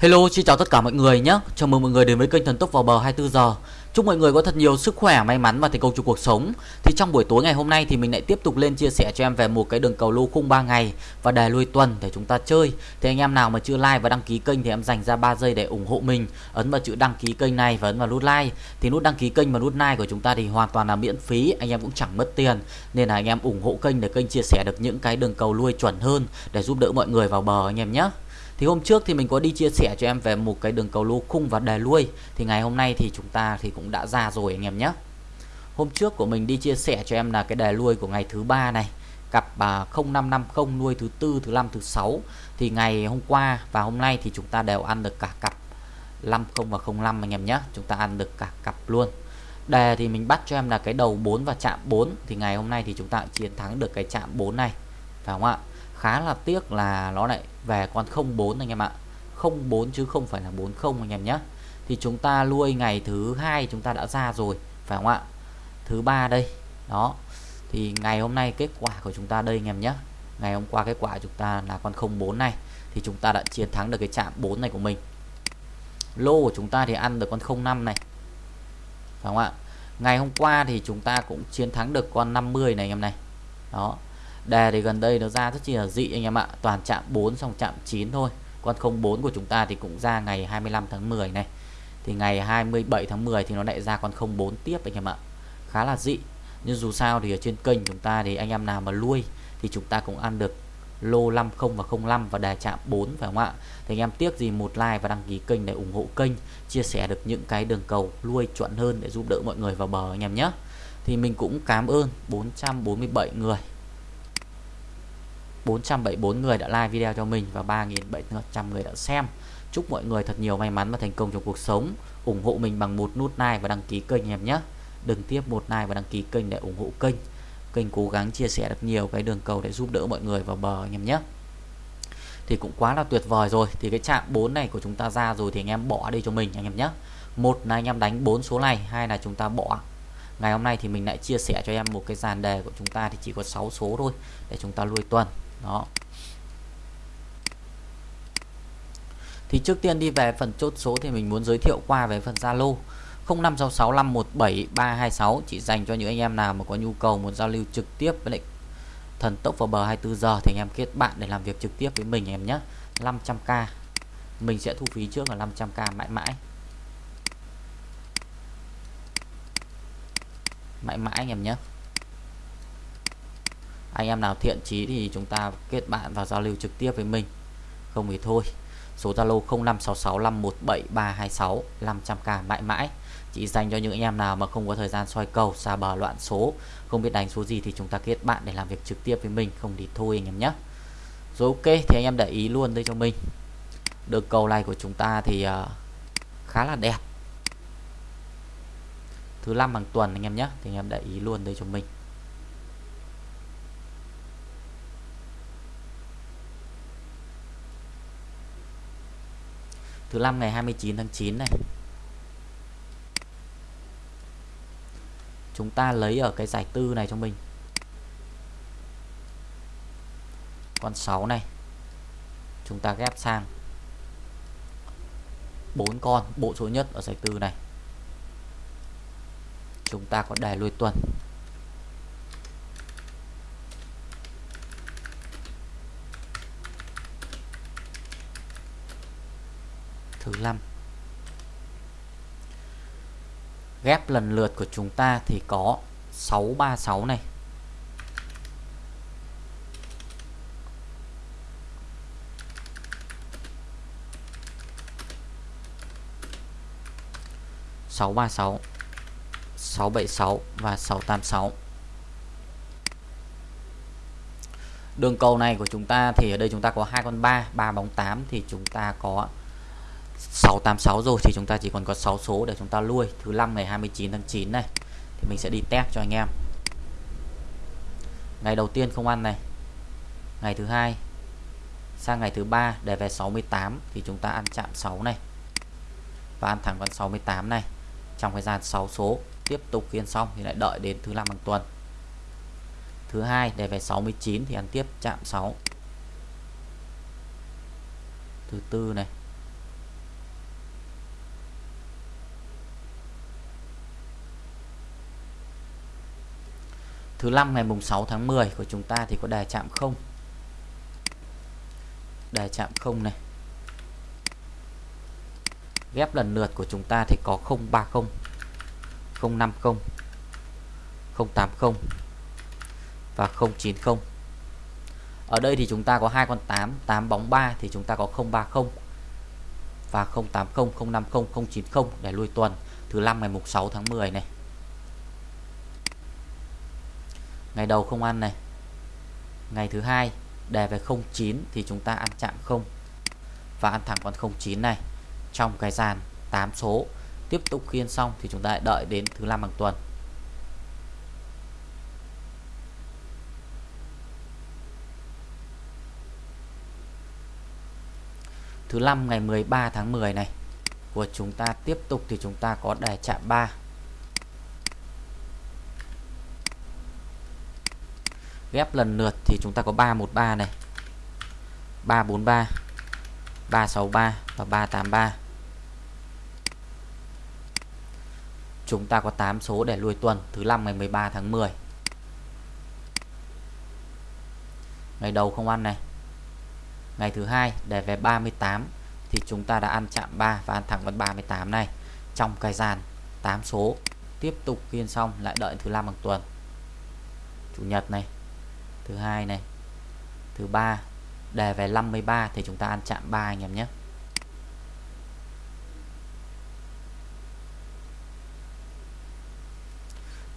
Hello, xin chào tất cả mọi người nhé. Chào mừng mọi người đến với kênh Thần Tốc vào bờ 24 giờ. Chúc mọi người có thật nhiều sức khỏe, may mắn và thành công trong cuộc sống. Thì trong buổi tối ngày hôm nay thì mình lại tiếp tục lên chia sẻ cho em về một cái đường cầu lô khung 3 ngày và đề lui tuần để chúng ta chơi. Thì anh em nào mà chưa like và đăng ký kênh thì em dành ra 3 giây để ủng hộ mình. Ấn vào chữ đăng ký kênh này và ấn vào nút like. Thì nút đăng ký kênh và nút like của chúng ta thì hoàn toàn là miễn phí, anh em cũng chẳng mất tiền. Nên là anh em ủng hộ kênh để kênh chia sẻ được những cái đường cầu lui chuẩn hơn để giúp đỡ mọi người vào bờ anh em nhé. Thì hôm trước thì mình có đi chia sẻ cho em về một cái đường cầu lô khung và đề lui Thì ngày hôm nay thì chúng ta thì cũng đã ra rồi anh em nhé. Hôm trước của mình đi chia sẻ cho em là cái đề lui của ngày thứ ba này Cặp 0550 nuôi thứ tư, thứ năm, thứ sáu. Thì ngày hôm qua và hôm nay thì chúng ta đều ăn được cả cặp 50 và 05 anh em nhé. Chúng ta ăn được cả cặp luôn. Đề thì mình bắt cho em là cái đầu 4 và chạm 4 Thì ngày hôm nay thì chúng ta chiến thắng được cái chạm 4 này Phải không ạ? Khá là tiếc là nó lại về con 04 anh em ạ. 04 chứ không phải là 40 anh em nhé. Thì chúng ta nuôi ngày thứ hai chúng ta đã ra rồi, phải không ạ? Thứ ba đây, đó. Thì ngày hôm nay kết quả của chúng ta đây anh em nhé. Ngày hôm qua kết quả chúng ta là con 04 này. Thì chúng ta đã chiến thắng được cái chạm 4 này của mình. Lô của chúng ta thì ăn được con 05 này. Phải không ạ? Ngày hôm qua thì chúng ta cũng chiến thắng được con 50 này anh em này. Đó đề thì gần đây nó ra rất chi là dị anh em ạ. Toàn chạm 4 xong chạm 9 thôi. Con 04 của chúng ta thì cũng ra ngày 25 tháng 10 này. Thì ngày 27 tháng 10 thì nó lại ra con 04 tiếp anh em ạ. Khá là dị. Nhưng dù sao thì ở trên kênh chúng ta thì anh em nào mà nuôi thì chúng ta cũng ăn được lô 50 và 05 và đề chạm 4 phải không ạ? Thì anh em tiếc gì một like và đăng ký kênh để ủng hộ kênh, chia sẻ được những cái đường cầu nuôi chuẩn hơn để giúp đỡ mọi người vào bờ anh em nhé. Thì mình cũng cảm ơn 447 người 474 người đã like video cho mình và 3.700 người đã xem. Chúc mọi người thật nhiều may mắn và thành công trong cuộc sống. Ủng hộ mình bằng một nút like và đăng ký kênh em nhé. Đừng tiếp một like và đăng ký kênh để ủng hộ kênh. Kênh cố gắng chia sẻ được nhiều cái đường cầu để giúp đỡ mọi người vào bờ anh em nhé. Thì cũng quá là tuyệt vời rồi. Thì cái chạm 4 này của chúng ta ra rồi thì anh em bỏ đi cho mình anh em nhé. Một là anh em đánh 4 số này, hai là chúng ta bỏ. Ngày hôm nay thì mình lại chia sẻ cho em một cái dàn đề của chúng ta thì chỉ có 6 số thôi để chúng ta lui tuần đó. Thì trước tiên đi về phần chốt số thì mình muốn giới thiệu qua về phần Zalo. 0566517326 chỉ dành cho những anh em nào mà có nhu cầu muốn giao lưu trực tiếp với lại thần tốc vào bờ 24 giờ thì anh em kết bạn để làm việc trực tiếp với mình em nhé. 500k mình sẽ thu phí trước là 500k mãi mãi. Mãi mãi anh em nhé anh em nào thiện chí thì chúng ta kết bạn và giao lưu trực tiếp với mình. Không thì thôi số Zalo 0566517326 500k mãi mãi. Chỉ dành cho những anh em nào mà không có thời gian soi cầu xa bờ loạn số không biết đánh số gì thì chúng ta kết bạn để làm việc trực tiếp với mình. Không thì thôi anh em nhé. Rồi ok thì anh em để ý luôn đây cho mình. Được cầu này của chúng ta thì uh, khá là đẹp. Thứ năm hàng tuần anh em nhé thì anh em để ý luôn đây cho mình. Thứ năm ngày 29 tháng 9 này. Chúng ta lấy ở cái giải tư này cho mình. Con 6 này, chúng ta ghép sang bốn con, bộ số nhất ở giải tư này. Chúng ta có đề lui tuần. Thứ 5 ghép lần lượt của chúng ta thì có 636 này. sáu ba sáu sáu bảy sáu và sáu tám sáu. Đường cầu này của chúng ta thì ở đây chúng ta có hai con ba ba bóng 8 thì chúng ta có 686 rồi thì chúng ta chỉ còn có 6 số để chúng ta nuôi thứ năm ngày 29 tháng 9 này, thì mình sẽ đi test cho anh em. Ngày đầu tiên không ăn này. Ngày thứ hai, sang ngày thứ ba để về 68 thì chúng ta ăn chạm 6 này. Và ăn thẳng con 68 này. Trong thời gian 6 số, tiếp tục phiên xong thì lại đợi đến thứ năm hàng tuần. Thứ hai để về 69 thì ăn tiếp chạm 6 thứ tư này Thứ năm ngày mùng 6 tháng 10 của chúng ta thì có đề chạm không? Đề chạm không này. Ghép lần lượt của chúng ta thì có 030 050 080 và 090 ở đây thì chúng ta có hai con 8 8 bóng 3 thì chúng ta có 030 và 080 050 090 để lui tuần thứ năm ngày mùng 6 tháng 10 này. Ngày đầu không ăn này. Ngày thứ hai đề về 09 thì chúng ta ăn chạm không. Và ăn thẳng con 09 này. Trong cái dàn 8 số, tiếp tục khiên xong thì chúng ta đợi đến thứ năm hàng tuần. Thứ năm ngày 13 tháng 10 này, của chúng ta tiếp tục thì chúng ta có đề chạm 3 ghép lần lượt thì chúng ta có 313 này. 343 363 và 383 chúng ta có 8 số để lui tuần, thứ năm ngày 13 tháng 10 ngày đầu không ăn này. Ngày thứ hai để về 38 thì chúng ta đã ăn chạm 3 và ăn thẳng con 38 này. Trong cái dàn 8 số tiếp tục kiên xong lại đợi thứ năm bằng tuần. Chủ nhật này thứ hai này. Thứ ba. Đề về 53 thì chúng ta ăn chạm 3 anh em nhé.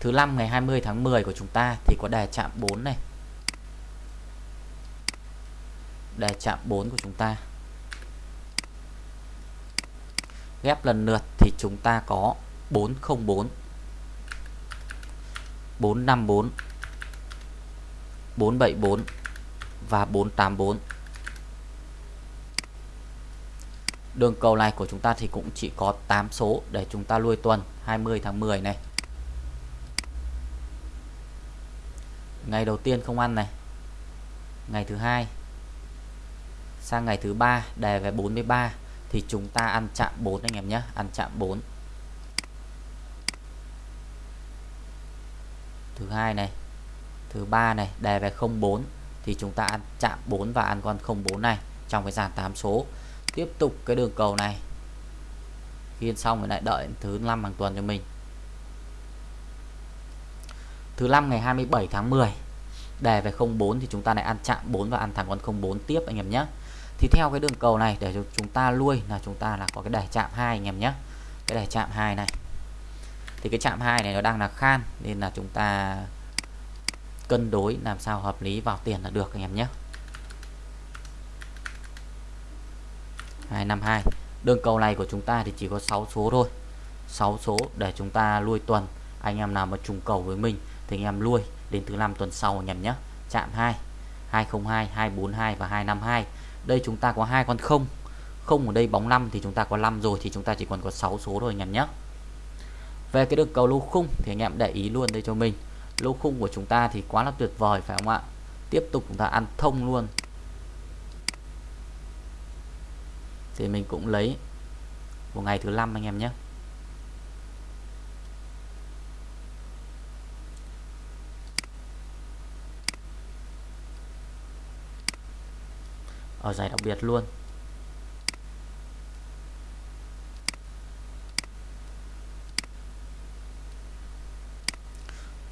Thứ năm ngày 20 tháng 10 của chúng ta thì có đề chạm 4 này. Đề chạm 4 của chúng ta. Ghép lần lượt thì chúng ta có 404 454 474 và 484 đường cầu này của chúng ta thì cũng chỉ có 8 số để chúng ta lui tuần 20 tháng 10 này. Ngày đầu tiên không ăn này. Ngày thứ hai. Sang ngày thứ ba đề về 43 thì chúng ta ăn chạm 4 anh em nhé, ăn chạm 4 thứ hai này thứ ba này, đề về 04 thì chúng ta ăn chạm 4 và ăn con 04 này trong cái dàn 8 số. Tiếp tục cái đường cầu này. Khiên xong rồi lại đợi thứ năm hàng tuần cho mình. Thứ năm ngày 27 tháng 10 đề về 04 thì chúng ta lại ăn chạm 4 và ăn thẳng con 04 tiếp anh em nhé. Thì theo cái đường cầu này, để chúng ta lui là chúng ta là có cái đề chạm 2 anh em nhé. Cái đề chạm 2 này. Thì cái chạm 2 này nó đang là khan, nên là chúng ta cân đối làm sao hợp lý vào tiền là được anh em nhé. 252 đường cầu này của chúng ta thì chỉ có 6 số thôi. 6 số để chúng ta lui tuần, anh em nào mà trùng cầu với mình thì anh em lui đến thứ năm tuần sau anh em nhé. Chạm 2 202 242 và 252 đây chúng ta có hai con không. Không ở đây bóng 5 thì chúng ta có 5 rồi thì chúng ta chỉ còn có 6 số thôi anh em nhé. Về cái đường cầu lô khung thì anh em để ý luôn đây cho mình lô khung của chúng ta thì quá là tuyệt vời, phải không ạ? Tiếp tục chúng ta ăn thông luôn. Thì mình cũng lấy một ngày thứ năm anh em nhé. Ở giải đặc biệt luôn.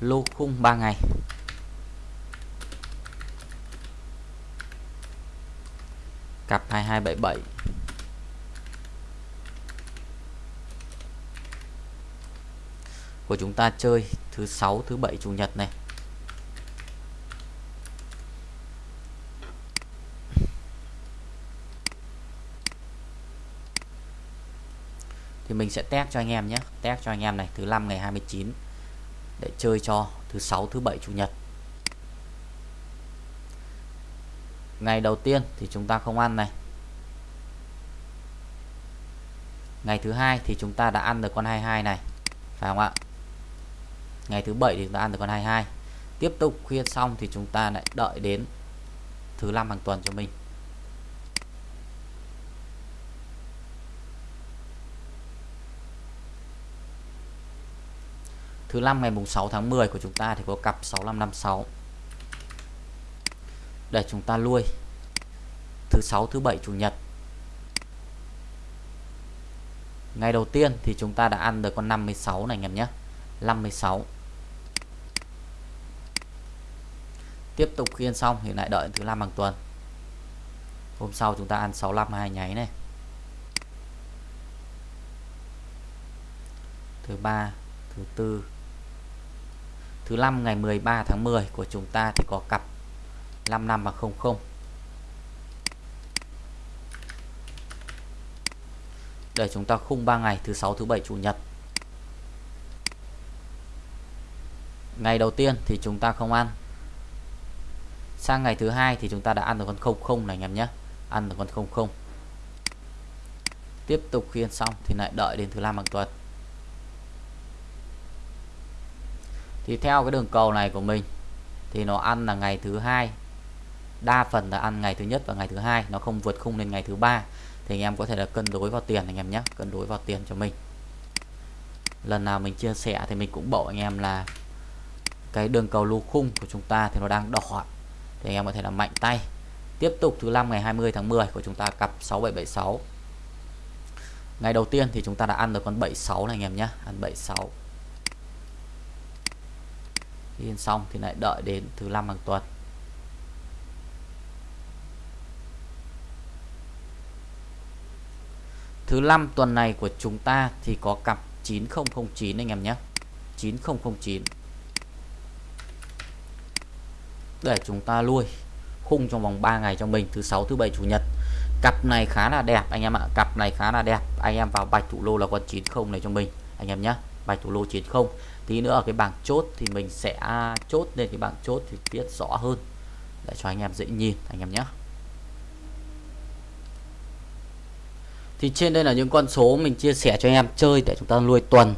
Lô khung 3 ngày. Cặp 2277 của chúng ta chơi thứ sáu, thứ bảy, chủ nhật này. Thì mình sẽ test cho anh em nhé. Test cho anh em này, thứ năm ngày 29 để chơi cho thứ sáu, thứ bảy, chủ nhật. Ngày đầu tiên thì chúng ta không ăn này. Ngày thứ hai thì chúng ta đã ăn được con 22 này, phải không ạ? Ngày thứ bảy thì chúng ta ăn được con 22 tiếp tục khuyên xong thì chúng ta lại đợi đến thứ năm hàng tuần cho mình. Thứ năm ngày mùng 6 tháng 10 của chúng ta thì có cặp 6556 để chúng ta lui. Thứ sáu, thứ bảy, chủ nhật. Ngày đầu tiên thì chúng ta đã ăn được con 56 này anh em nhé. 56 tiếp tục khiên xong thì lại đợi thứ năm hàng tuần. Hôm sau chúng ta ăn 65 hai nháy này. Thứ ba, thứ tư thứ năm, ngày 13 tháng 10 của chúng ta thì có cặp 55 và 00 để chúng ta khung 3 ngày, thứ sáu, thứ bảy, chủ nhật. Ngày đầu tiên thì chúng ta không ăn. Sang ngày thứ hai thì chúng ta đã ăn được con 00 này, anh em nhé. Ăn được con 00 tiếp tục khiên xong thì lại đợi đến thứ năm hàng tuần. Thì theo cái đường cầu này của mình, thì nó ăn là ngày thứ hai. Đa phần là ăn ngày thứ nhất và ngày thứ hai, nó không vượt khung lên ngày thứ ba. Thì anh em có thể là cân đối vào tiền anh em nhé, cân đối vào tiền cho mình. Lần nào mình chia sẻ thì mình cũng bảo anh em là cái đường cầu lô khung của chúng ta thì nó đang đỏ. Thì anh em có thể là mạnh tay. Tiếp tục thứ năm ngày 20 tháng 10 của chúng ta cặp 6776 ngày đầu tiên thì chúng ta đã ăn được con 76 này anh em nhé, ăn 76 in xong thì lại đợi đến thứ năm hàng tuần. Thứ năm tuần này của chúng ta thì có cặp 9009 anh em nhé. 9009 để chúng ta lui khung trong vòng 3 ngày cho mình, thứ sáu, thứ bảy, chủ nhật. Cặp này khá là đẹp anh em ạ, cặp này khá là đẹp. Anh em vào bạch thủ lô là con 90 này cho mình, anh em nhé vài thủ lô 90 tí nữa ở cái bảng chốt thì mình sẽ chốt lên cái bảng chốt thì viết rõ hơn. Để cho anh em dễ nhìn, anh em nhé. Thì trên đây là những con số mình chia sẻ cho anh em chơi để chúng ta nuôi tuần.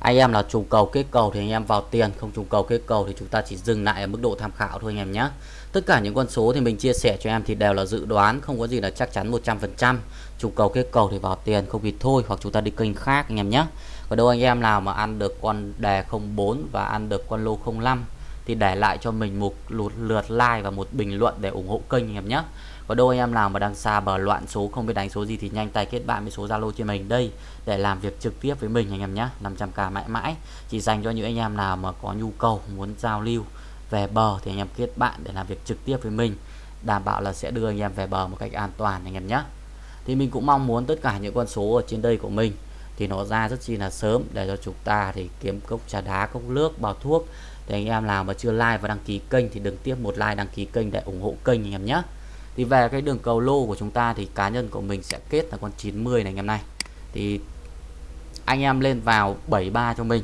Anh em là trùng cầu kết cầu thì anh em vào tiền, không trùng cầu kết cầu thì chúng ta chỉ dừng lại ở mức độ tham khảo thôi anh em nhé. Tất cả những con số thì mình chia sẻ cho em thì đều là dự đoán, không có gì là chắc chắn 100% trùng cầu kết cầu thì vào tiền, không thì thôi, hoặc chúng ta đi kênh khác anh em nhé và đâu anh em nào mà ăn được con đề 04 và ăn được con lô 05 thì để lại cho mình một lượt like và một bình luận để ủng hộ kênh anh em nhé. Có đôi anh em nào mà đang xa bờ loạn số, không biết đánh số gì thì nhanh tay kết bạn với số Zalo trên mình đây để làm việc trực tiếp với mình anh em nhé. 500k mãi mãi. Chỉ dành cho những anh em nào mà có nhu cầu, muốn giao lưu, về bờ thì anh em kết bạn để làm việc trực tiếp với mình, đảm bảo là sẽ đưa anh em về bờ một cách an toàn anh em nhé. Thì mình cũng mong muốn tất cả những con số ở trên đây của mình thì nó ra rất chi là sớm. Để cho chúng ta thì kiếm cốc trà đá, cốc nước, bao thuốc. Thì anh em nào mà chưa like và đăng ký kênh thì đừng tiếp một like, đăng ký kênh để ủng hộ kênh anh em nhé. Thì về cái đường cầu lô của chúng ta thì cá nhân của mình sẽ kết là con 90 này anh em này. Thì anh em lên vào 73 cho mình.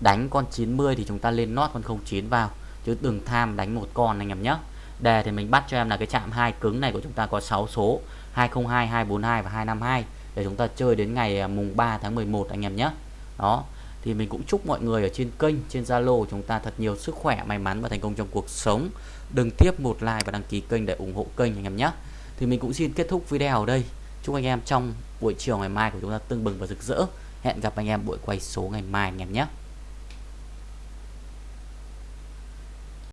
Đánh con 90 thì chúng ta lên nót con 09 vào. Chứ đừng tham đánh một con anh em nhé. Đề thì mình bắt cho em là cái chạm hai cứng này của chúng ta có 6 số. 202 242 và 252 để chúng ta chơi đến ngày à, mùng 3 tháng 11 anh em nhé. Đó, thì mình cũng chúc mọi người ở trên kênh, trên Zalo chúng ta thật nhiều sức khỏe, may mắn và thành công trong cuộc sống. Đừng tiếp một like và đăng ký kênh để ủng hộ kênh anh em nhé. Thì mình cũng xin kết thúc video ở đây. Chúc anh em trong buổi chiều ngày mai của chúng ta tưng bừng và rực rỡ. Hẹn gặp anh em buổi quay số ngày mai anh em nhé.